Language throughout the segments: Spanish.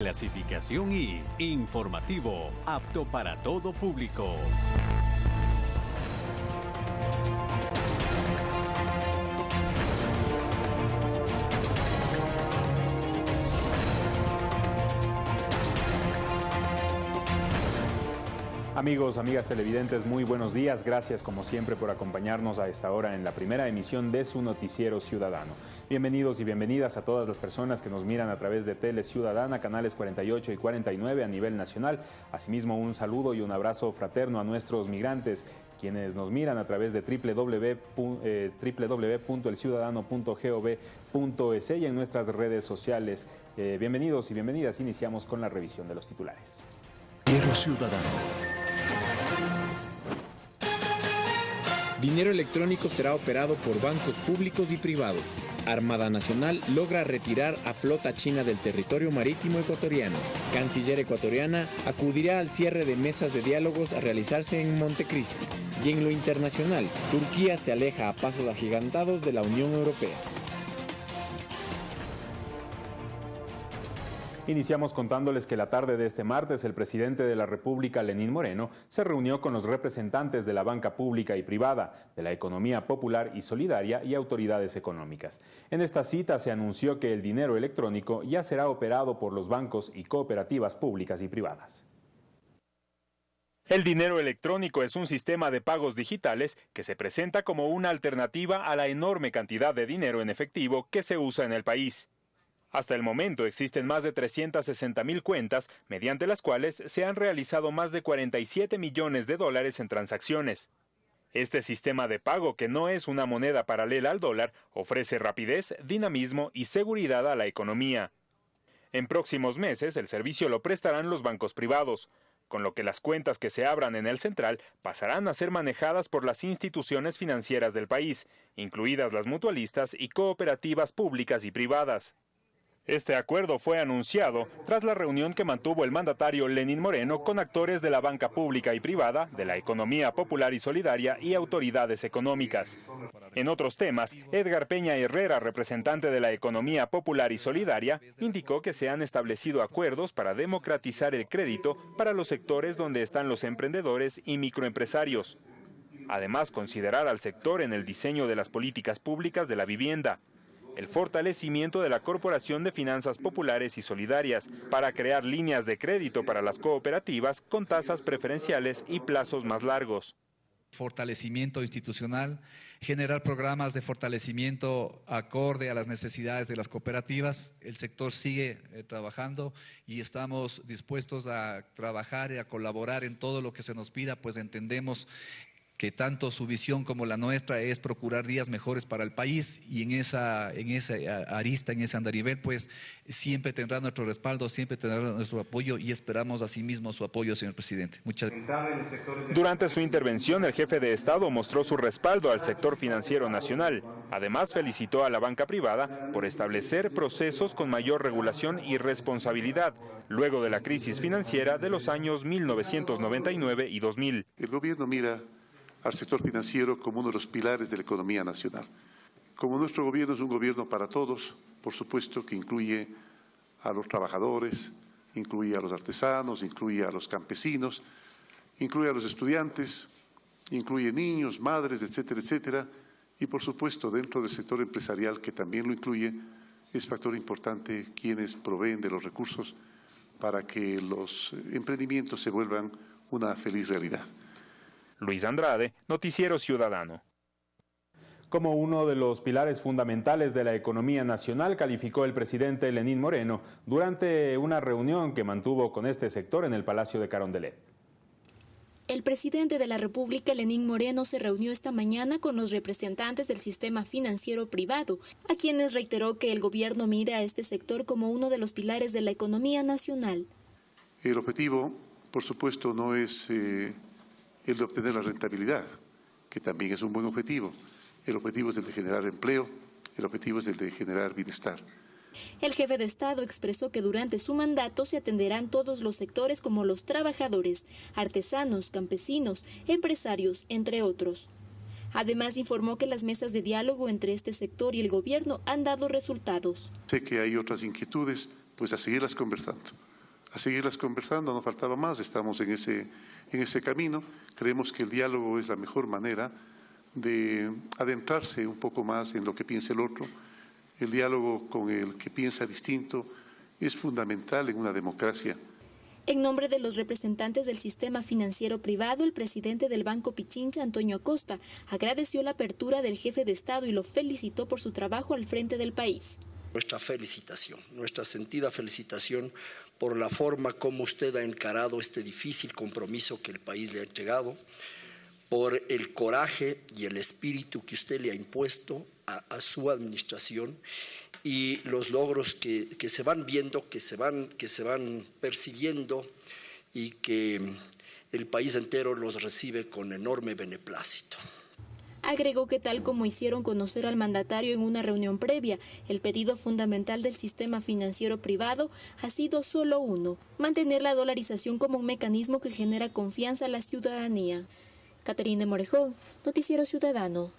Clasificación I, informativo, apto para todo público. Amigos, amigas televidentes, muy buenos días. Gracias como siempre por acompañarnos a esta hora en la primera emisión de su noticiero ciudadano. Bienvenidos y bienvenidas a todas las personas que nos miran a través de Tele Ciudadana, canales 48 y 49 a nivel nacional. Asimismo, un saludo y un abrazo fraterno a nuestros migrantes, quienes nos miran a través de www.elciudadano.gov.es y en nuestras redes sociales. Eh, bienvenidos y bienvenidas. Iniciamos con la revisión de los titulares. Ciudadano. Dinero electrónico será operado por bancos públicos y privados. Armada Nacional logra retirar a flota china del territorio marítimo ecuatoriano. Canciller ecuatoriana acudirá al cierre de mesas de diálogos a realizarse en Montecristi. Y en lo internacional, Turquía se aleja a pasos agigantados de la Unión Europea. Iniciamos contándoles que la tarde de este martes el presidente de la República, Lenín Moreno, se reunió con los representantes de la banca pública y privada, de la economía popular y solidaria y autoridades económicas. En esta cita se anunció que el dinero electrónico ya será operado por los bancos y cooperativas públicas y privadas. El dinero electrónico es un sistema de pagos digitales que se presenta como una alternativa a la enorme cantidad de dinero en efectivo que se usa en el país. Hasta el momento existen más de 360 mil cuentas, mediante las cuales se han realizado más de 47 millones de dólares en transacciones. Este sistema de pago, que no es una moneda paralela al dólar, ofrece rapidez, dinamismo y seguridad a la economía. En próximos meses el servicio lo prestarán los bancos privados, con lo que las cuentas que se abran en el central pasarán a ser manejadas por las instituciones financieras del país, incluidas las mutualistas y cooperativas públicas y privadas. Este acuerdo fue anunciado tras la reunión que mantuvo el mandatario Lenín Moreno con actores de la banca pública y privada, de la economía popular y solidaria y autoridades económicas. En otros temas, Edgar Peña Herrera, representante de la economía popular y solidaria, indicó que se han establecido acuerdos para democratizar el crédito para los sectores donde están los emprendedores y microempresarios. Además, considerar al sector en el diseño de las políticas públicas de la vivienda, el fortalecimiento de la Corporación de Finanzas Populares y Solidarias para crear líneas de crédito para las cooperativas con tasas preferenciales y plazos más largos fortalecimiento institucional, generar programas de fortalecimiento acorde a las necesidades de las cooperativas. El sector sigue eh, trabajando y estamos dispuestos a trabajar y a colaborar en todo lo que se nos pida, pues entendemos que tanto su visión como la nuestra es procurar días mejores para el país y en esa, en esa arista, en ese andarivel, pues siempre tendrá nuestro respaldo, siempre tendrá nuestro apoyo y esperamos asimismo su apoyo, señor presidente. Muchas gracias. Durante su intervención, el jefe de Estado mostró su respaldo al sector financiero nacional. Además, felicitó a la banca privada por establecer procesos con mayor regulación y responsabilidad, luego de la crisis financiera de los años 1999 y 2000. El gobierno mira al sector financiero como uno de los pilares de la economía nacional. Como nuestro gobierno es un gobierno para todos, por supuesto que incluye a los trabajadores, incluye a los artesanos, incluye a los campesinos, incluye a los estudiantes, incluye niños, madres, etcétera, etcétera, y por supuesto dentro del sector empresarial que también lo incluye, es factor importante quienes proveen de los recursos para que los emprendimientos se vuelvan una feliz realidad. Luis Andrade, Noticiero Ciudadano. Como uno de los pilares fundamentales de la economía nacional, calificó el presidente Lenín Moreno durante una reunión que mantuvo con este sector en el Palacio de Carondelet. El presidente de la República, Lenín Moreno, se reunió esta mañana con los representantes del sistema financiero privado, a quienes reiteró que el gobierno mira a este sector como uno de los pilares de la economía nacional. El objetivo, por supuesto, no es eh, el de obtener la rentabilidad, que también es un buen objetivo. El objetivo es el de generar empleo, el objetivo es el de generar bienestar. El jefe de Estado expresó que durante su mandato se atenderán todos los sectores como los trabajadores, artesanos, campesinos, empresarios, entre otros. Además informó que las mesas de diálogo entre este sector y el gobierno han dado resultados. Sé que hay otras inquietudes, pues a seguirlas conversando. A seguirlas conversando, no faltaba más, estamos en ese, en ese camino. Creemos que el diálogo es la mejor manera de adentrarse un poco más en lo que piensa el otro. El diálogo con el que piensa distinto es fundamental en una democracia. En nombre de los representantes del sistema financiero privado, el presidente del Banco Pichincha, Antonio Acosta, agradeció la apertura del jefe de Estado y lo felicitó por su trabajo al frente del país. Nuestra felicitación, nuestra sentida felicitación por la forma como usted ha encarado este difícil compromiso que el país le ha entregado, por el coraje y el espíritu que usted le ha impuesto a, su administración y los logros que, se van viendo, que se van, que se van persiguiendo y que el país entero los recibe con enorme beneplácito. Agregó que tal como hicieron conocer al mandatario en una reunión previa, el pedido fundamental del sistema financiero privado ha sido solo uno, mantener la dolarización como un mecanismo que genera confianza a la ciudadanía. Caterina Morejón, Noticiero Ciudadano.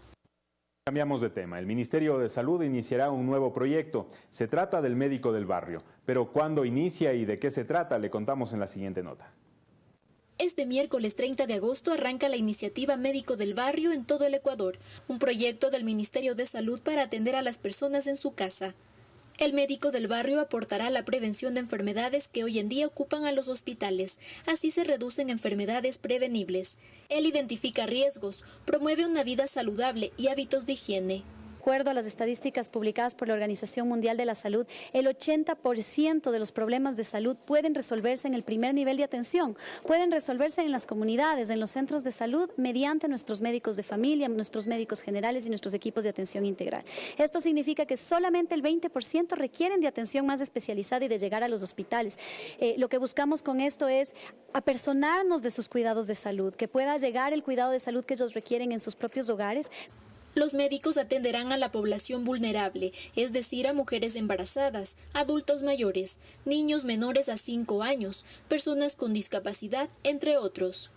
Cambiamos de tema. El Ministerio de Salud iniciará un nuevo proyecto. Se trata del médico del barrio. Pero cuándo inicia y de qué se trata, le contamos en la siguiente nota. Este miércoles 30 de agosto arranca la iniciativa Médico del Barrio en todo el Ecuador, un proyecto del Ministerio de Salud para atender a las personas en su casa. El médico del barrio aportará la prevención de enfermedades que hoy en día ocupan a los hospitales. Así se reducen enfermedades prevenibles. Él identifica riesgos, promueve una vida saludable y hábitos de higiene acuerdo a las estadísticas publicadas por la Organización Mundial de la Salud, el 80% de los problemas de salud pueden resolverse en el primer nivel de atención, pueden resolverse en las comunidades, en los centros de salud, mediante nuestros médicos de familia, nuestros médicos generales y nuestros equipos de atención integral. Esto significa que solamente el 20% requieren de atención más especializada y de llegar a los hospitales. Eh, lo que buscamos con esto es apersonarnos de sus cuidados de salud, que pueda llegar el cuidado de salud que ellos requieren en sus propios hogares, los médicos atenderán a la población vulnerable, es decir, a mujeres embarazadas, adultos mayores, niños menores a 5 años, personas con discapacidad, entre otros.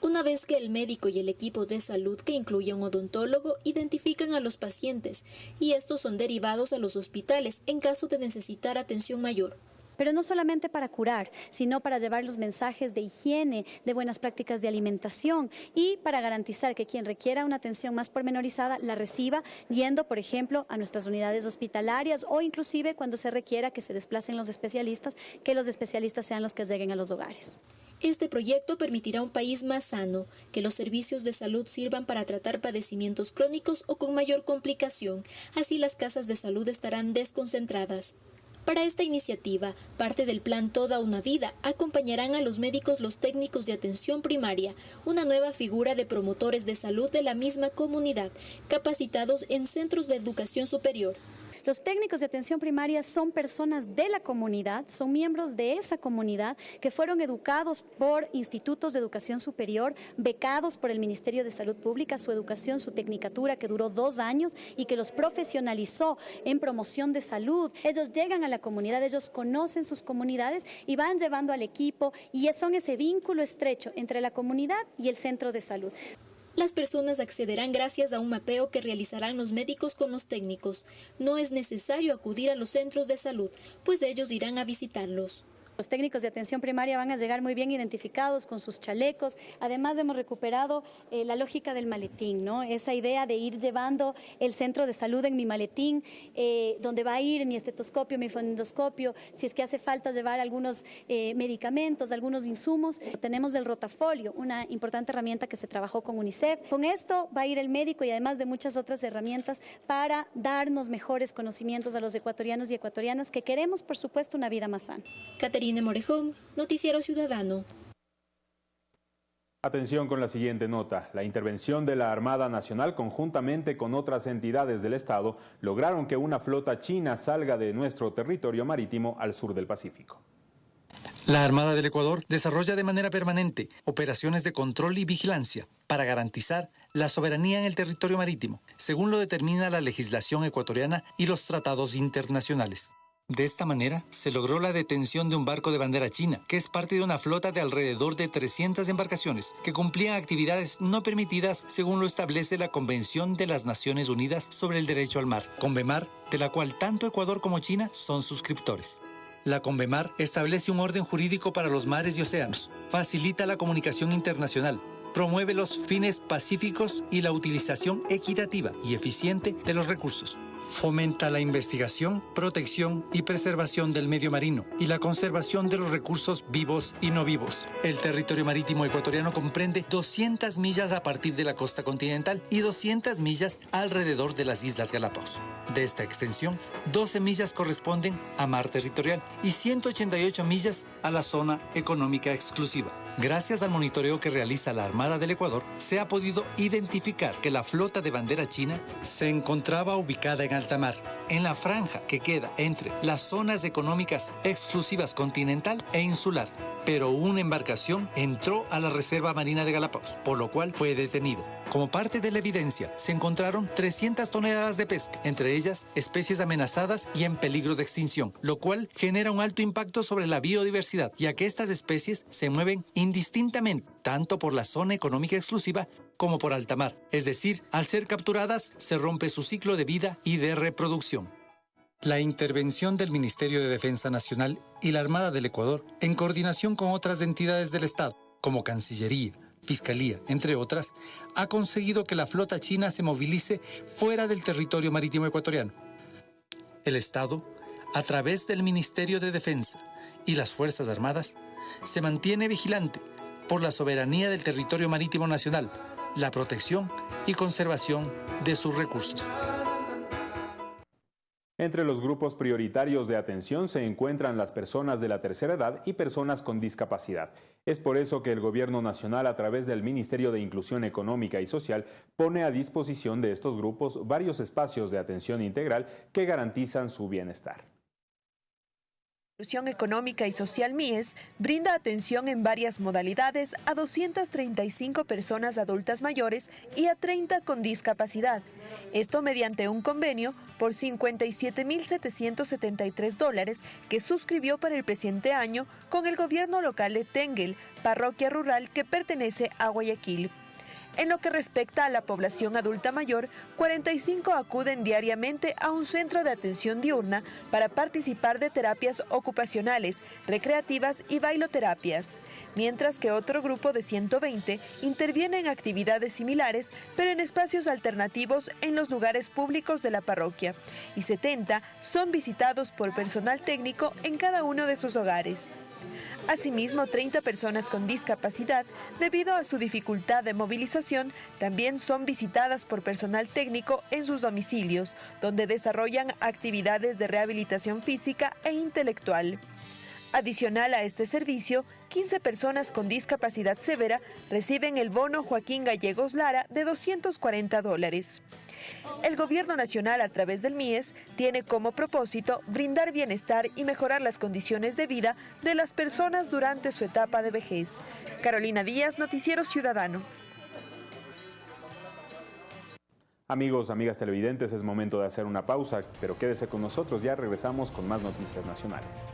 Una vez que el médico y el equipo de salud, que incluye un odontólogo, identifican a los pacientes y estos son derivados a los hospitales en caso de necesitar atención mayor pero no solamente para curar, sino para llevar los mensajes de higiene, de buenas prácticas de alimentación y para garantizar que quien requiera una atención más pormenorizada la reciba yendo, por ejemplo, a nuestras unidades hospitalarias o inclusive cuando se requiera que se desplacen los especialistas, que los especialistas sean los que lleguen a los hogares. Este proyecto permitirá un país más sano, que los servicios de salud sirvan para tratar padecimientos crónicos o con mayor complicación, así las casas de salud estarán desconcentradas. Para esta iniciativa, parte del plan Toda una Vida, acompañarán a los médicos los técnicos de atención primaria, una nueva figura de promotores de salud de la misma comunidad, capacitados en centros de educación superior. Los técnicos de atención primaria son personas de la comunidad, son miembros de esa comunidad que fueron educados por institutos de educación superior, becados por el Ministerio de Salud Pública, su educación, su tecnicatura que duró dos años y que los profesionalizó en promoción de salud. Ellos llegan a la comunidad, ellos conocen sus comunidades y van llevando al equipo y son ese vínculo estrecho entre la comunidad y el centro de salud. Las personas accederán gracias a un mapeo que realizarán los médicos con los técnicos. No es necesario acudir a los centros de salud, pues ellos irán a visitarlos. Los técnicos de atención primaria van a llegar muy bien identificados con sus chalecos. Además hemos recuperado eh, la lógica del maletín, ¿no? Esa idea de ir llevando el centro de salud en mi maletín, eh, donde va a ir mi estetoscopio, mi fonendoscopio, si es que hace falta llevar algunos eh, medicamentos, algunos insumos. Tenemos el rotafolio, una importante herramienta que se trabajó con UNICEF. Con esto va a ir el médico y además de muchas otras herramientas para darnos mejores conocimientos a los ecuatorianos y ecuatorianas que queremos, por supuesto, una vida más sana. Morejón, Noticiero Ciudadano. Atención con la siguiente nota. La intervención de la Armada Nacional conjuntamente con otras entidades del Estado lograron que una flota china salga de nuestro territorio marítimo al sur del Pacífico. La Armada del Ecuador desarrolla de manera permanente operaciones de control y vigilancia para garantizar la soberanía en el territorio marítimo, según lo determina la legislación ecuatoriana y los tratados internacionales. De esta manera, se logró la detención de un barco de bandera china, que es parte de una flota de alrededor de 300 embarcaciones, que cumplían actividades no permitidas según lo establece la Convención de las Naciones Unidas sobre el Derecho al Mar, CONVEMAR, de la cual tanto Ecuador como China son suscriptores. La Convemar establece un orden jurídico para los mares y océanos, facilita la comunicación internacional, promueve los fines pacíficos y la utilización equitativa y eficiente de los recursos. Fomenta la investigación, protección y preservación del medio marino y la conservación de los recursos vivos y no vivos. El territorio marítimo ecuatoriano comprende 200 millas a partir de la costa continental y 200 millas alrededor de las Islas Galápagos. De esta extensión, 12 millas corresponden a mar territorial y 188 millas a la zona económica exclusiva. Gracias al monitoreo que realiza la Armada del Ecuador, se ha podido identificar que la flota de bandera china se encontraba ubicada en alta mar, en la franja que queda entre las zonas económicas exclusivas continental e insular. Pero una embarcación entró a la Reserva Marina de Galápagos, por lo cual fue detenido. Como parte de la evidencia, se encontraron 300 toneladas de pesca, entre ellas especies amenazadas y en peligro de extinción, lo cual genera un alto impacto sobre la biodiversidad, ya que estas especies se mueven indistintamente, tanto por la zona económica exclusiva como por alta mar. Es decir, al ser capturadas, se rompe su ciclo de vida y de reproducción. La intervención del Ministerio de Defensa Nacional y la Armada del Ecuador, en coordinación con otras entidades del Estado, como Cancillería, Fiscalía, entre otras, ha conseguido que la flota china se movilice fuera del territorio marítimo ecuatoriano. El Estado, a través del Ministerio de Defensa y las Fuerzas Armadas, se mantiene vigilante por la soberanía del territorio marítimo nacional, la protección y conservación de sus recursos. Entre los grupos prioritarios de atención se encuentran las personas de la tercera edad y personas con discapacidad. Es por eso que el Gobierno Nacional, a través del Ministerio de Inclusión Económica y Social, pone a disposición de estos grupos varios espacios de atención integral que garantizan su bienestar. Inclusión Económica y Social MIES brinda atención en varias modalidades a 235 personas adultas mayores y a 30 con discapacidad. Esto mediante un convenio por 57.773 dólares que suscribió para el presente año con el gobierno local de Tengel, parroquia rural que pertenece a Guayaquil. En lo que respecta a la población adulta mayor, 45 acuden diariamente a un centro de atención diurna para participar de terapias ocupacionales, recreativas y bailoterapias, mientras que otro grupo de 120 interviene en actividades similares, pero en espacios alternativos en los lugares públicos de la parroquia, y 70 son visitados por personal técnico en cada uno de sus hogares. Asimismo, 30 personas con discapacidad, debido a su dificultad de movilización, también son visitadas por personal técnico en sus domicilios, donde desarrollan actividades de rehabilitación física e intelectual. Adicional a este servicio, 15 personas con discapacidad severa reciben el bono Joaquín Gallegos Lara de 240 dólares. El Gobierno Nacional, a través del MIES, tiene como propósito brindar bienestar y mejorar las condiciones de vida de las personas durante su etapa de vejez. Carolina Díaz, Noticiero Ciudadano. Amigos, amigas televidentes, es momento de hacer una pausa, pero quédese con nosotros, ya regresamos con más noticias nacionales.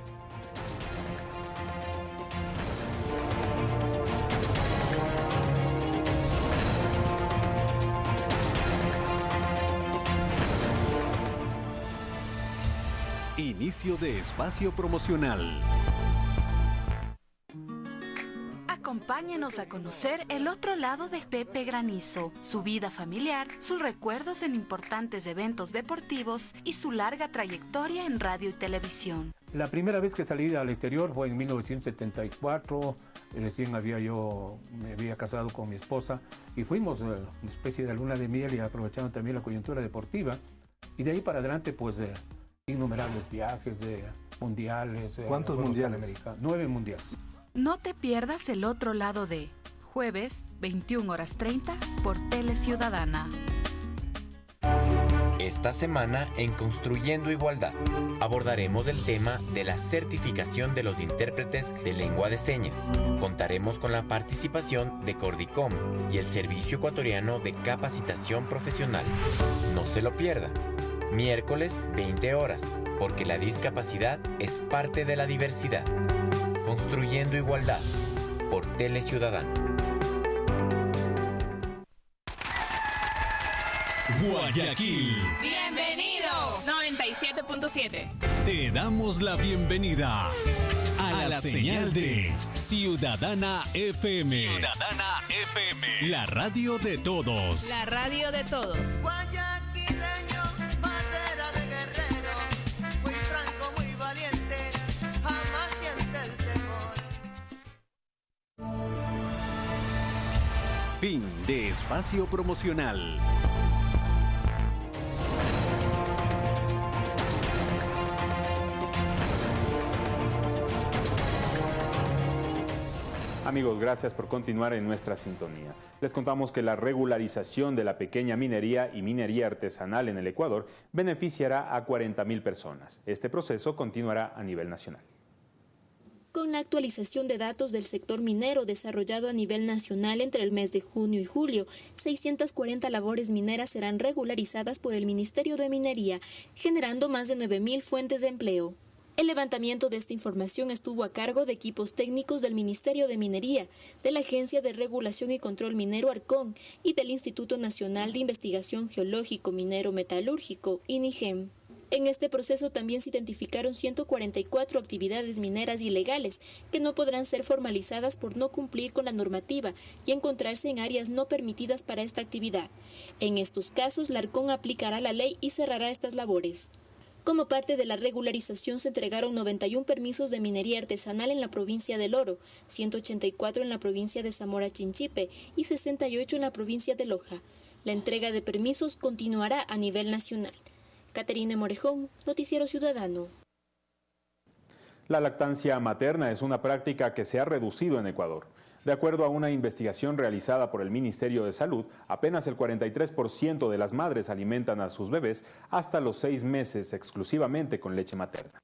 Inicio de espacio promocional. Acompáñenos a conocer el otro lado de Pepe Granizo, su vida familiar, sus recuerdos en importantes eventos deportivos y su larga trayectoria en radio y televisión. La primera vez que salí al exterior fue en 1974, recién había yo, me había casado con mi esposa y fuimos eh, una especie de luna de miel y aprovechando también la coyuntura deportiva. Y de ahí para adelante pues eh, innumerables viajes de mundiales. Eh, ¿Cuántos mundiales? Nueve mundiales. No te pierdas el otro lado de jueves 21 horas 30 por Tele Ciudadana. Esta semana en Construyendo Igualdad abordaremos el tema de la certificación de los intérpretes de lengua de señas. Contaremos con la participación de Cordicom y el Servicio Ecuatoriano de Capacitación Profesional. No se lo pierda miércoles 20 horas, porque la discapacidad es parte de la diversidad. Construyendo igualdad, por Tele Ciudadano. Guayaquil. Bienvenido. 97 104.7. Te damos la bienvenida a, la, señal de Ciudadana FM. Ciudadana FM. La radio de todos. La radio de todos. De espacio promocional. Amigos, gracias por continuar en nuestra sintonía. Les contamos que la regularización de la pequeña minería y minería artesanal en el Ecuador beneficiará a 40.000 personas. Este proceso continuará a nivel nacional. Con la actualización de datos del sector minero desarrollado a nivel nacional entre el mes de junio y julio, 640 labores mineras serán regularizadas por el Ministerio de Minería, generando más de 9.000 fuentes de empleo. El levantamiento de esta información estuvo a cargo de equipos técnicos del Ministerio de Minería, de la Agencia de Regulación y Control Minero Arcón y del Instituto Nacional de Investigación Geológico Minero Metalúrgico, INIGEM. En este proceso también se identificaron 144 actividades mineras ilegales que no podrán ser formalizadas por no cumplir con la normativa y encontrarse en áreas no permitidas para esta actividad. En estos casos, la Arcón aplicará la ley y cerrará estas labores. Como parte de la regularización se entregaron 91 permisos de minería artesanal en la provincia del Oro, 184 en la provincia de Zamora Chinchipe y 68 en la provincia de Loja. La entrega de permisos continuará a nivel nacional. Caterina Morejón, Noticiero Ciudadano. La lactancia materna es una práctica que se ha reducido en Ecuador. De acuerdo a una investigación realizada por el Ministerio de Salud, apenas el 43% de las madres alimentan a sus bebés hasta los seis meses exclusivamente con leche materna.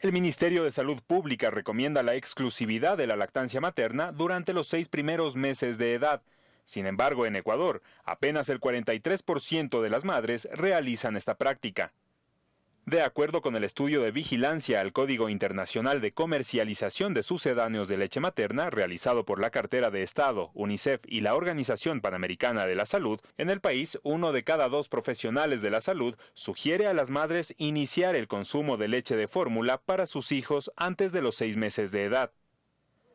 El Ministerio de Salud Pública recomienda la exclusividad de la lactancia materna durante los seis primeros meses de edad. Sin embargo, en Ecuador, apenas el 43% de las madres realizan esta práctica. De acuerdo con el estudio de vigilancia al Código Internacional de Comercialización de Sucedáneos de Leche Materna, realizado por la Cartera de Estado, UNICEF y la Organización Panamericana de la Salud, en el país uno de cada dos profesionales de la salud sugiere a las madres iniciar el consumo de leche de fórmula para sus hijos antes de los seis meses de edad.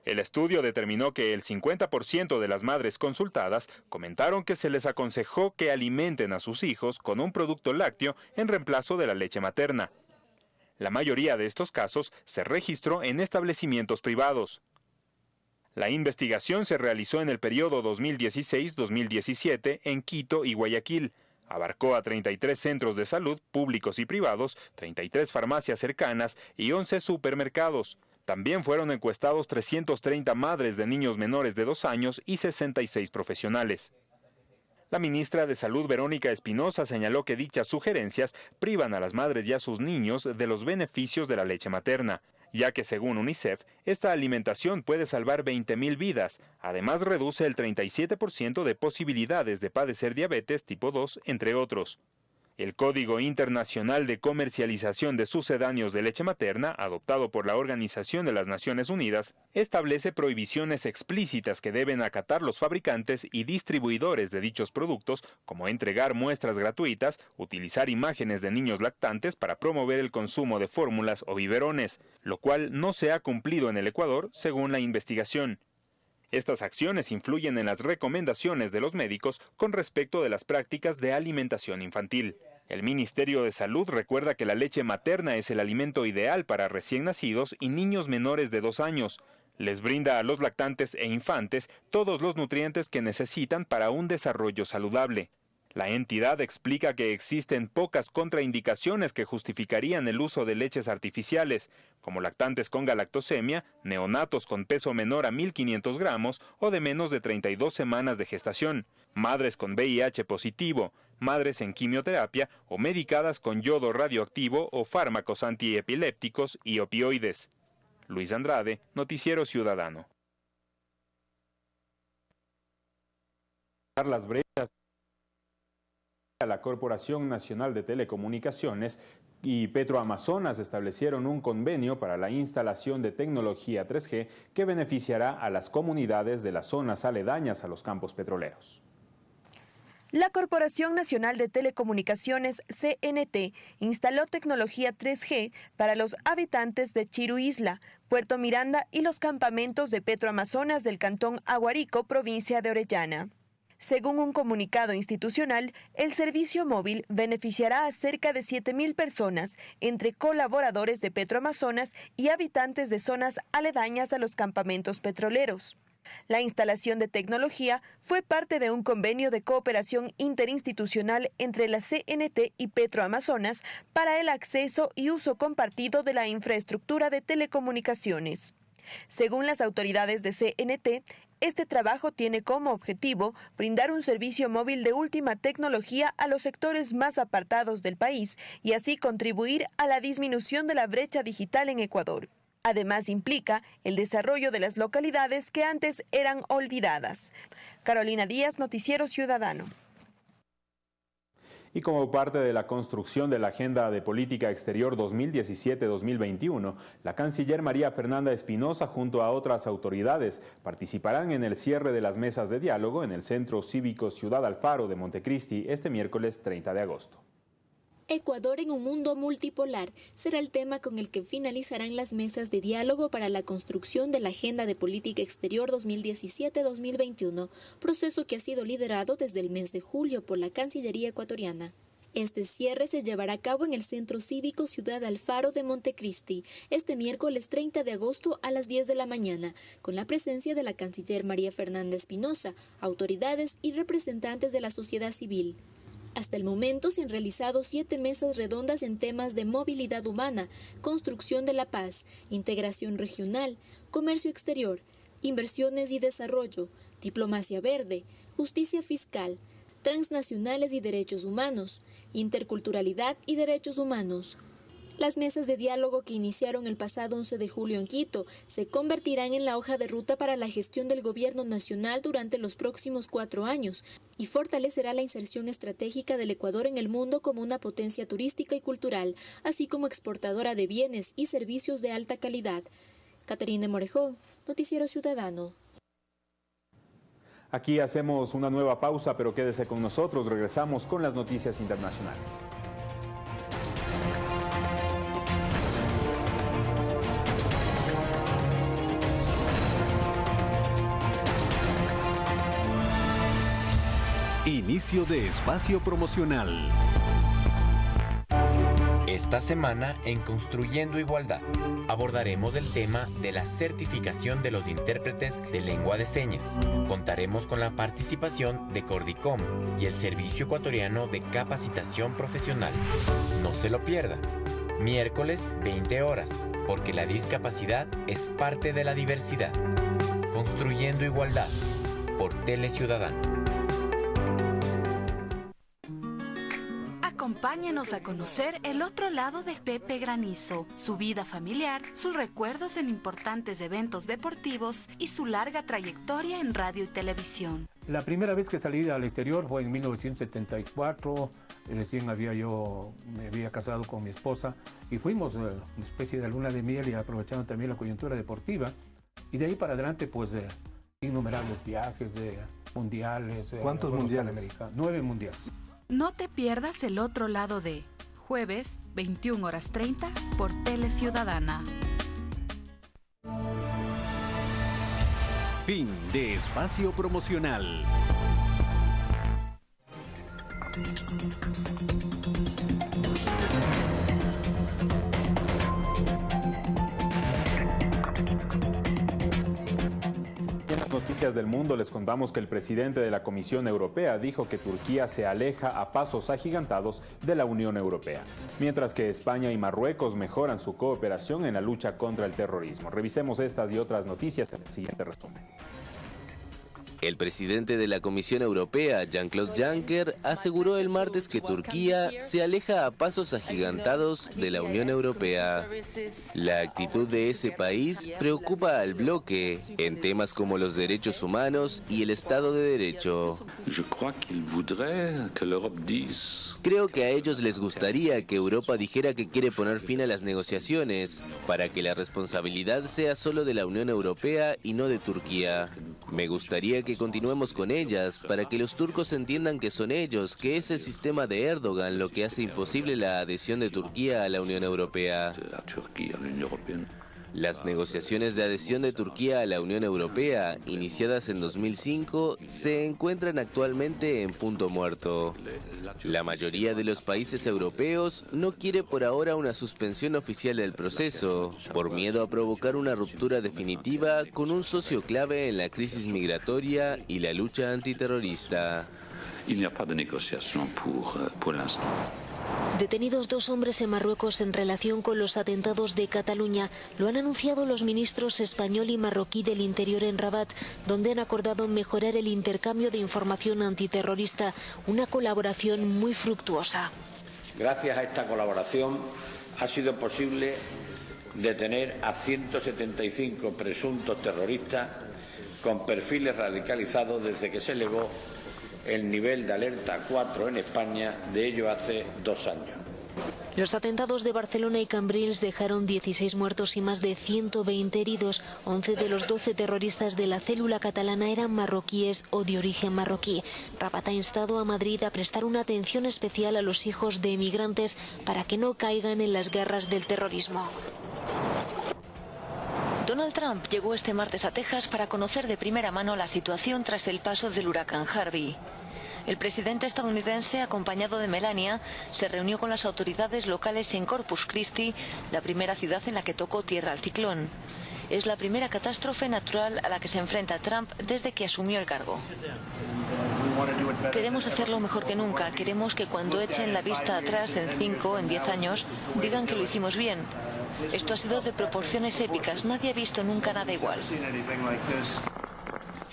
El estudio determinó que el 50% de las madres consultadas comentaron que se les aconsejó que alimenten a sus hijos con un producto lácteo en reemplazo de la leche materna. La mayoría de estos casos se registró en establecimientos privados. La investigación se realizó en el periodo 2016-2017 en Quito y Guayaquil. Abarcó a 33 centros de salud públicos y privados, 33 farmacias cercanas y 11 supermercados. También fueron encuestados 330 madres de niños menores de dos años y 66 profesionales. La ministra de Salud, Verónica Espinosa, señaló que dichas sugerencias privan a las madres y a sus niños de los beneficios de la leche materna, ya que según UNICEF, esta alimentación puede salvar 20.000 vidas. Además, reduce el 37% de posibilidades de padecer diabetes tipo 2, entre otros. El Código Internacional de Comercialización de Sucedáneos de Leche Materna, adoptado por la Organización de las Naciones Unidas, establece prohibiciones explícitas que deben acatar los fabricantes y distribuidores de dichos productos, como entregar muestras gratuitas, utilizar imágenes de niños lactantes para promover el consumo de fórmulas o biberones, lo cual no se ha cumplido en el Ecuador, según la investigación. Estas acciones influyen en las recomendaciones de los médicos con respecto de las prácticas de alimentación infantil. El Ministerio de Salud recuerda que la leche materna es el alimento ideal para recién nacidos y niños menores de dos años. Les brinda a los lactantes e infantes todos los nutrientes que necesitan para un desarrollo saludable. La entidad explica que existen pocas contraindicaciones que justificarían el uso de leches artificiales, como lactantes con galactosemia, neonatos con peso menor a 1.500 gramos o de menos de 32 semanas de gestación, madres con VIH positivo, madres en quimioterapia o medicadas con yodo radioactivo o fármacos antiepilépticos y opioides. Luis Andrade, Noticiero Ciudadano. La Corporación Nacional de Telecomunicaciones y Petroamazonas establecieron un convenio para la instalación de tecnología 3G que beneficiará a las comunidades de las zonas aledañas a los campos petroleros. La Corporación Nacional de Telecomunicaciones, CNT, instaló tecnología 3G para los habitantes de Chiru Isla, Puerto Miranda y los campamentos de Petroamazonas del Cantón Aguarico, provincia de Orellana. Según un comunicado institucional, el servicio móvil beneficiará a cerca de 7.000 personas, entre colaboradores de Petroamazonas y habitantes de zonas aledañas a los campamentos petroleros. La instalación de tecnología fue parte de un convenio de cooperación interinstitucional entre la CNT y Petroamazonas para el acceso y uso compartido de la infraestructura de telecomunicaciones. Según las autoridades de CNT, este trabajo tiene como objetivo brindar un servicio móvil de última tecnología a los sectores más apartados del país y así contribuir a la disminución de la brecha digital en Ecuador. Además implica el desarrollo de las localidades que antes eran olvidadas. Carolina Díaz, Noticiero Ciudadano. Y como parte de la construcción de la Agenda de Política Exterior 2017-2021, la canciller María Fernanda Espinosa junto a otras autoridades participarán en el cierre de las mesas de diálogo en el Centro Cívico Ciudad Alfaro de Montecristi este miércoles 30 de agosto. Ecuador en un mundo multipolar será el tema con el que finalizarán las mesas de diálogo para la construcción de la Agenda de Política Exterior 2017-2021, proceso que ha sido liderado desde el mes de julio por la Cancillería ecuatoriana. Este cierre se llevará a cabo en el Centro Cívico Ciudad Alfaro de Montecristi este miércoles 30 de agosto a las 10 de la mañana, con la presencia de la canciller María Fernanda Espinosa, autoridades y representantes de la sociedad civil. Hasta el momento se han realizado siete mesas redondas en temas de movilidad humana, construcción de la paz, integración regional, comercio exterior, inversiones y desarrollo, diplomacia verde, justicia fiscal, transnacionales y derechos humanos, interculturalidad y derechos humanos. Las mesas de diálogo que iniciaron el pasado 11 de julio en Quito se convertirán en la hoja de ruta para la gestión del gobierno nacional durante los próximos cuatro años y fortalecerá la inserción estratégica del Ecuador en el mundo como una potencia turística y cultural, así como exportadora de bienes y servicios de alta calidad. Caterina Morejón, Noticiero Ciudadano. Aquí hacemos una nueva pausa, pero quédese con nosotros. Regresamos con las noticias internacionales. Inicio de espacio promocional. Esta semana en Construyendo Igualdad abordaremos el tema de la certificación de los intérpretes de lengua de señas. Contaremos con la participación de Cordicom y el Servicio Ecuatoriano de Capacitación Profesional. No se lo pierda. Miércoles 20 horas, porque la discapacidad es parte de la diversidad. Construyendo Igualdad por Tele Ciudadano. Acompáñenos a conocer el otro lado de Pepe Granizo, su vida familiar, sus recuerdos en importantes eventos deportivos y su larga trayectoria en radio y televisión. La primera vez que salí al exterior fue en 1974, recién había yo, me había casado con mi esposa y fuimos eh, una especie de luna de miel y aprovechando también la coyuntura deportiva. Y de ahí para adelante, pues, eh, innumerables viajes de mundiales. Eh, ¿Cuántos mundiales? Nueve mundiales. No te pierdas el otro lado de jueves 21 horas 30 por Tele Ciudadana. Fin de espacio promocional. Noticias del mundo les contamos que el presidente de la Comisión Europea dijo que Turquía se aleja a pasos agigantados de la Unión Europea, mientras que España y Marruecos mejoran su cooperación en la lucha contra el terrorismo. Revisemos estas y otras noticias en el siguiente resumen. El presidente de la Comisión Europea, Jean-Claude Juncker, aseguró el martes que Turquía se aleja a pasos agigantados de la Unión Europea. La actitud de ese país preocupa al bloque en temas como los derechos humanos y el Estado de Derecho. Creo que a ellos les gustaría que Europa dijera que quiere poner fin a las negociaciones para que la responsabilidad sea solo de la Unión Europea y no de Turquía. Me gustaría que continuemos con ellas para que los turcos entiendan que son ellos, que es el sistema de Erdogan lo que hace imposible la adhesión de Turquía a la Unión Europea. Las negociaciones de adhesión de Turquía a la Unión Europea, iniciadas en 2005, se encuentran actualmente en punto muerto. La mayoría de los países europeos no quiere por ahora una suspensión oficial del proceso, por miedo a provocar una ruptura definitiva con un socio clave en la crisis migratoria y la lucha antiterrorista. Detenidos dos hombres en Marruecos en relación con los atentados de Cataluña, lo han anunciado los ministros español y marroquí del Interior en Rabat, donde han acordado mejorar el intercambio de información antiterrorista, una colaboración muy fructuosa. Gracias a esta colaboración ha sido posible detener a 175 presuntos terroristas con perfiles radicalizados desde que se elevó el nivel de alerta 4 en España, de ello hace dos años. Los atentados de Barcelona y Cambrils dejaron 16 muertos y más de 120 heridos. 11 de los 12 terroristas de la célula catalana eran marroquíes o de origen marroquí. Rabat ha instado a Madrid a prestar una atención especial a los hijos de emigrantes para que no caigan en las guerras del terrorismo. Donald Trump llegó este martes a Texas para conocer de primera mano la situación tras el paso del huracán Harvey. El presidente estadounidense, acompañado de Melania, se reunió con las autoridades locales en Corpus Christi, la primera ciudad en la que tocó tierra al ciclón. Es la primera catástrofe natural a la que se enfrenta Trump desde que asumió el cargo. Queremos hacerlo mejor que nunca. Queremos que cuando echen la vista atrás en 5, en 10 años, digan que lo hicimos bien. Esto ha sido de proporciones épicas. Nadie ha visto nunca nada igual.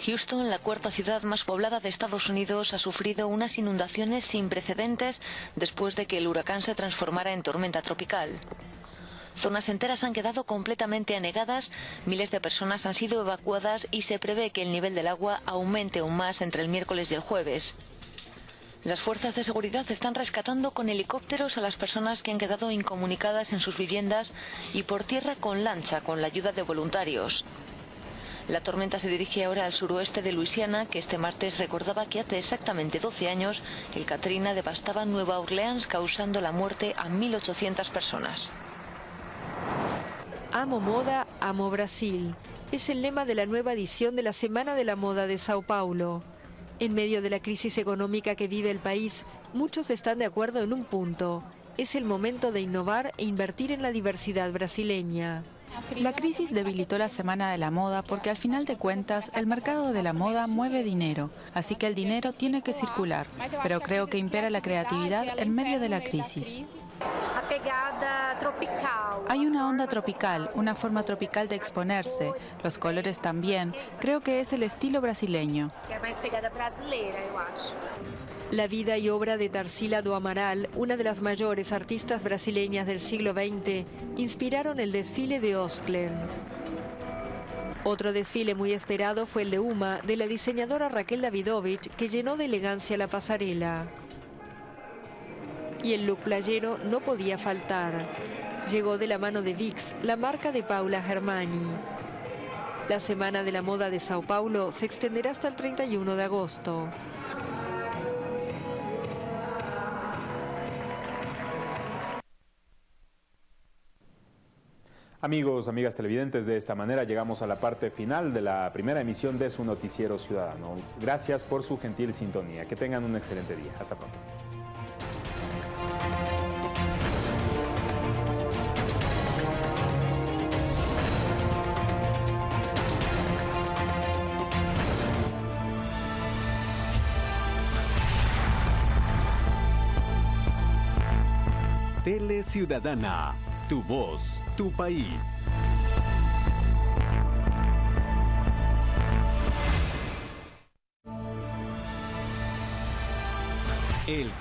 Houston, la cuarta ciudad más poblada de Estados Unidos, ha sufrido unas inundaciones sin precedentes después de que el huracán se transformara en tormenta tropical. Zonas enteras han quedado completamente anegadas, miles de personas han sido evacuadas y se prevé que el nivel del agua aumente aún más entre el miércoles y el jueves. Las fuerzas de seguridad están rescatando con helicópteros a las personas que han quedado incomunicadas en sus viviendas y por tierra con lancha con la ayuda de voluntarios. La tormenta se dirige ahora al suroeste de Luisiana, que este martes recordaba que hace exactamente 12 años el Katrina devastaba Nueva Orleans causando la muerte a 1.800 personas. Amo moda, amo Brasil. Es el lema de la nueva edición de la Semana de la Moda de Sao Paulo. En medio de la crisis económica que vive el país, muchos están de acuerdo en un punto. Es el momento de innovar e invertir en la diversidad brasileña. La crisis debilitó la Semana de la Moda porque al final de cuentas el mercado de la moda mueve dinero, así que el dinero tiene que circular, pero creo que impera la creatividad en medio de la crisis. Hay una onda tropical, una forma tropical de exponerse, los colores también, creo que es el estilo brasileño. La vida y obra de Tarsila do Amaral, una de las mayores artistas brasileñas del siglo XX, inspiraron el desfile de Osklen. Otro desfile muy esperado fue el de Uma, de la diseñadora Raquel Davidovich, que llenó de elegancia la pasarela. Y el look playero no podía faltar. Llegó de la mano de VIX, la marca de Paula Germani. La Semana de la Moda de Sao Paulo se extenderá hasta el 31 de agosto. Amigos, amigas televidentes, de esta manera llegamos a la parte final de la primera emisión de su noticiero ciudadano. Gracias por su gentil sintonía. Que tengan un excelente día. Hasta pronto. Ciudadana, tu voz, tu país. El